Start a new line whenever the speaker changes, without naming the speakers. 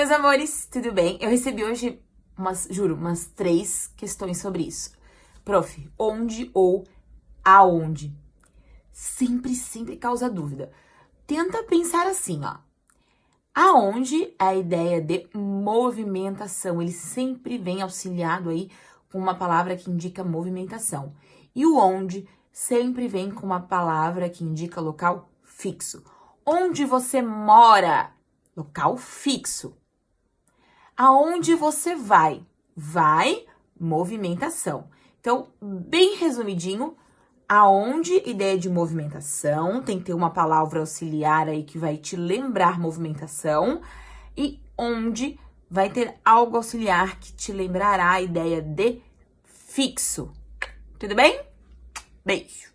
meus amores, tudo bem? Eu recebi hoje, umas, juro, umas três questões sobre isso. Prof, onde ou aonde? Sempre, sempre causa dúvida. Tenta pensar assim, ó. Aonde é a ideia de movimentação, ele sempre vem auxiliado aí com uma palavra que indica movimentação. E o onde sempre vem com uma palavra que indica local fixo. Onde você mora? Local fixo. Aonde você vai? Vai, movimentação. Então, bem resumidinho, aonde ideia de movimentação, tem que ter uma palavra auxiliar aí que vai te lembrar movimentação, e onde vai ter algo auxiliar que te lembrará a ideia de fixo. Tudo bem? Beijo!